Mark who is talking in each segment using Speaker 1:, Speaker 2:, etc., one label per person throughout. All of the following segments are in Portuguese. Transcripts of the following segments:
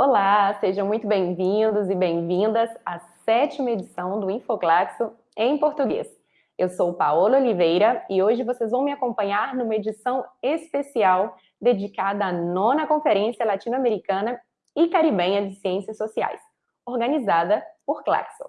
Speaker 1: Olá, sejam muito bem-vindos e bem-vindas à sétima edição do Infoclaxo em português. Eu sou Paola Oliveira e hoje vocês vão me acompanhar numa edição especial dedicada à nona Conferência Latino-Americana e Caribenha de Ciências Sociais, organizada por Claxo.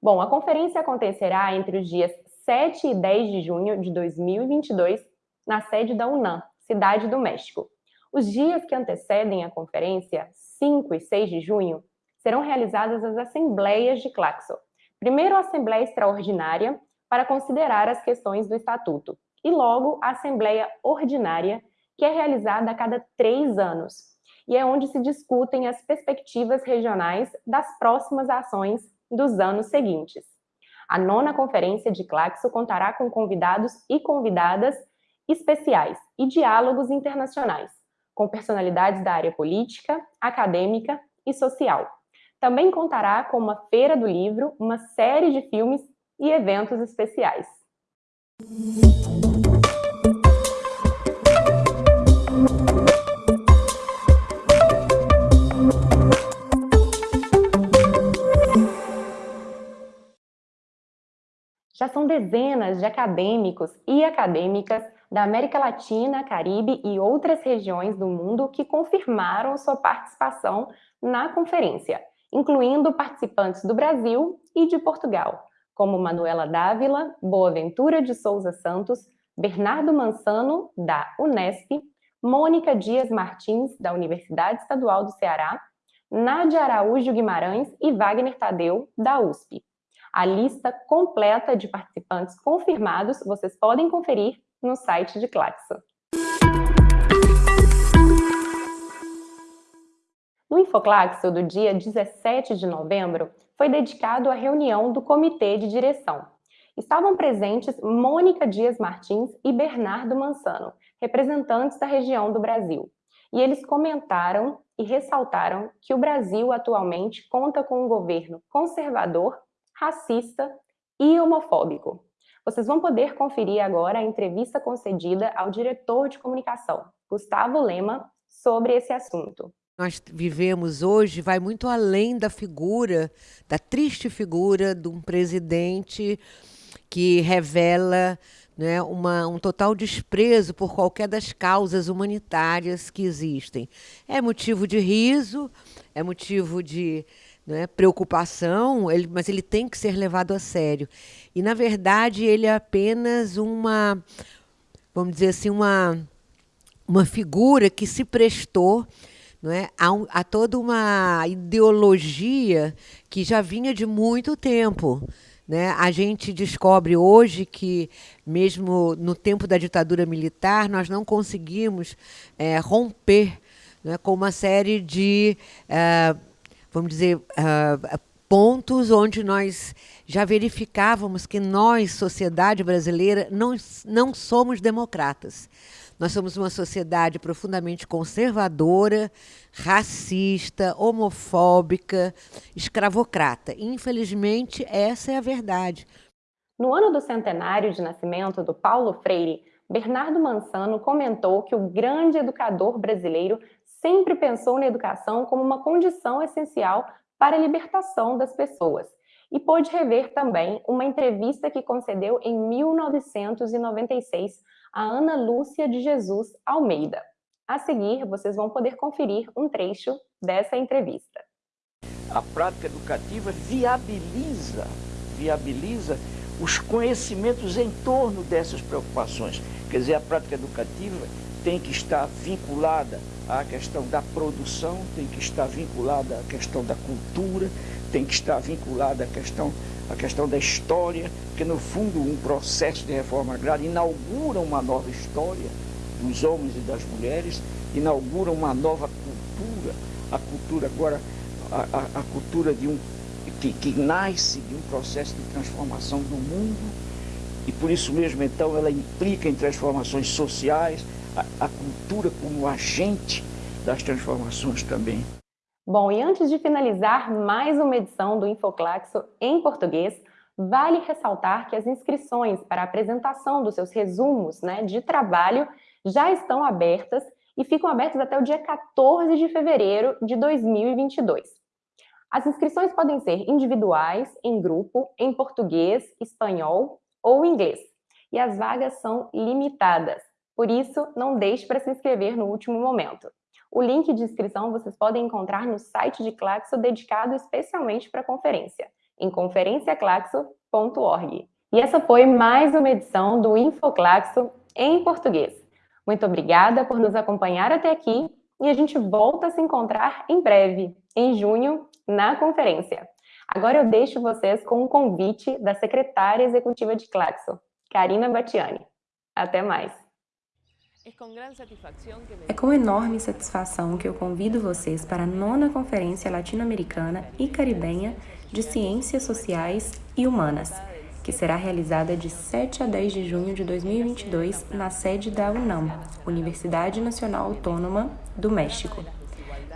Speaker 1: Bom, a conferência acontecerá entre os dias 7 e 10 de junho de 2022 na sede da UNAM, Cidade do México. Os dias que antecedem a conferência, 5 e 6 de junho, serão realizadas as assembleias de Claxo. Primeiro a Assembleia Extraordinária, para considerar as questões do Estatuto, e logo a Assembleia Ordinária, que é realizada a cada três anos, e é onde se discutem as perspectivas regionais das próximas ações dos anos seguintes. A nona conferência de Claxo contará com convidados e convidadas especiais e diálogos internacionais, com personalidades da área política, acadêmica e social. Também contará com uma feira do livro, uma série de filmes e eventos especiais. Já são dezenas de acadêmicos e acadêmicas da América Latina, Caribe e outras regiões do mundo que confirmaram sua participação na conferência, incluindo participantes do Brasil e de Portugal, como Manuela Dávila, Boaventura de Souza Santos, Bernardo Mansano, da Unesp, Mônica Dias Martins, da Universidade Estadual do Ceará, Nádia Araújo Guimarães e Wagner Tadeu, da USP. A lista completa de participantes confirmados vocês podem conferir no site de Claxo. No Infoclaxo do dia 17 de novembro, foi dedicado à reunião do Comitê de Direção. Estavam presentes Mônica Dias Martins e Bernardo Mansano, representantes da região do Brasil. E eles comentaram e ressaltaram que o Brasil atualmente conta com um governo conservador racista e homofóbico. Vocês vão poder conferir agora a entrevista concedida ao diretor de comunicação, Gustavo Lema, sobre esse assunto.
Speaker 2: Nós vivemos hoje vai muito além da figura, da triste figura de um presidente que revela né, uma, um total desprezo por qualquer das causas humanitárias que existem. É motivo de riso, é motivo de né, preocupação, ele, mas ele tem que ser levado a sério. E, na verdade, ele é apenas uma, vamos dizer assim, uma, uma figura que se prestou não é, a, um, a toda uma ideologia que já vinha de muito tempo. Né? A gente descobre hoje que, mesmo no tempo da ditadura militar, nós não conseguimos é, romper né, com uma série de uh, vamos dizer, uh, pontos onde nós já verificávamos que nós, sociedade brasileira, não, não somos democratas. Nós somos uma sociedade profundamente conservadora, racista, homofóbica, escravocrata. Infelizmente, essa é a verdade.
Speaker 1: No ano do centenário de nascimento do Paulo Freire, Bernardo Mansano comentou que o grande educador brasileiro sempre pensou na educação como uma condição essencial para a libertação das pessoas e pôde rever também uma entrevista que concedeu em 1996 a Ana Lúcia de Jesus Almeida. A seguir, vocês vão poder conferir um trecho dessa entrevista.
Speaker 3: A prática educativa viabiliza, viabiliza os conhecimentos em torno dessas preocupações. Quer dizer, a prática educativa tem que estar vinculada à questão da produção, tem que estar vinculada à questão da cultura, tem que estar vinculada à questão, à questão da história, que no fundo um processo de reforma agrária inaugura uma nova história dos homens e das mulheres, inaugura uma nova cultura, a cultura agora, a, a, a cultura de um, que, que nasce de um processo de transformação do mundo, e por isso mesmo então ela implica em transformações sociais, a, cultura como agente das transformações também.
Speaker 1: Bom, e antes de finalizar mais uma edição do Infoclaxo em português, vale ressaltar que as inscrições para a apresentação dos seus resumos né, de trabalho já estão abertas e ficam abertos até o dia 14 de fevereiro de 2022. As inscrições podem ser individuais, em grupo, em português, espanhol ou inglês. E as vagas são limitadas. Por isso, não deixe para se inscrever no último momento. O link de inscrição vocês podem encontrar no site de Claxo dedicado especialmente para a conferência, em conferenciaclaxo.org. E essa foi mais uma edição do InfoClaxo em português. Muito obrigada por nos acompanhar até aqui e a gente volta a se encontrar em breve, em junho, na conferência. Agora eu deixo vocês com um convite da secretária executiva de Claxo, Karina Batiani. Até mais!
Speaker 4: É com enorme satisfação que eu convido vocês para a nona Conferência Latino-Americana e Caribenha de Ciências Sociais e Humanas, que será realizada de 7 a 10 de junho de 2022 na sede da UNAM, Universidade Nacional Autônoma do México.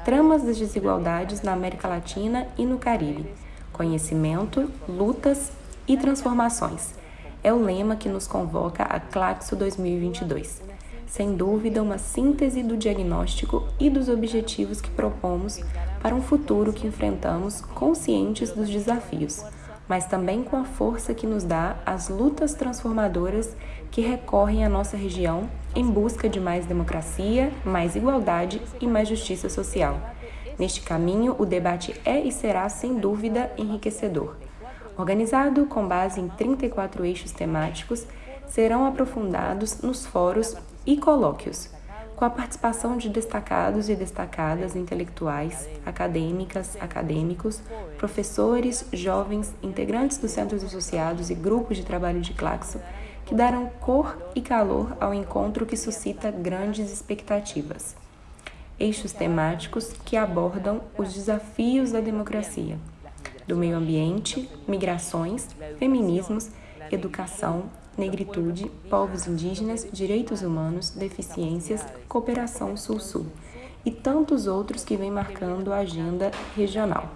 Speaker 4: Tramas das desigualdades na América Latina e no Caribe. Conhecimento, lutas e transformações. É o lema que nos convoca a Claxo 2022 sem dúvida, uma síntese do diagnóstico e dos objetivos que propomos para um futuro que enfrentamos conscientes dos desafios, mas também com a força que nos dá as lutas transformadoras que recorrem à nossa região em busca de mais democracia, mais igualdade e mais justiça social. Neste caminho, o debate é e será, sem dúvida, enriquecedor. Organizado com base em 34 eixos temáticos, serão aprofundados nos fóruns e colóquios, com a participação de destacados e destacadas intelectuais, acadêmicas, acadêmicos, professores, jovens, integrantes dos centros associados e grupos de trabalho de Claxo, que darão cor e calor ao encontro que suscita grandes expectativas. Eixos temáticos que abordam os desafios da democracia, do meio ambiente, migrações, feminismos, educação, negritude, povos indígenas, direitos humanos, deficiências, cooperação Sul-Sul e tantos outros que vêm marcando a agenda regional.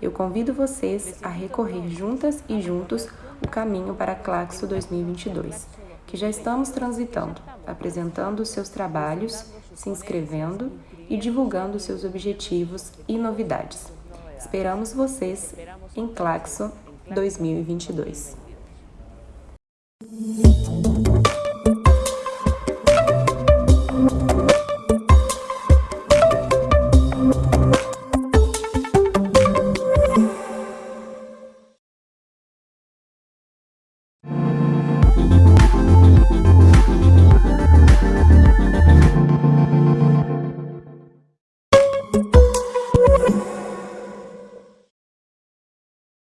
Speaker 4: Eu convido vocês a recorrer juntas e juntos o caminho para Claxo 2022, que já estamos transitando, apresentando seus trabalhos, se inscrevendo e divulgando seus objetivos e novidades. Esperamos vocês em Claxo 2022. You.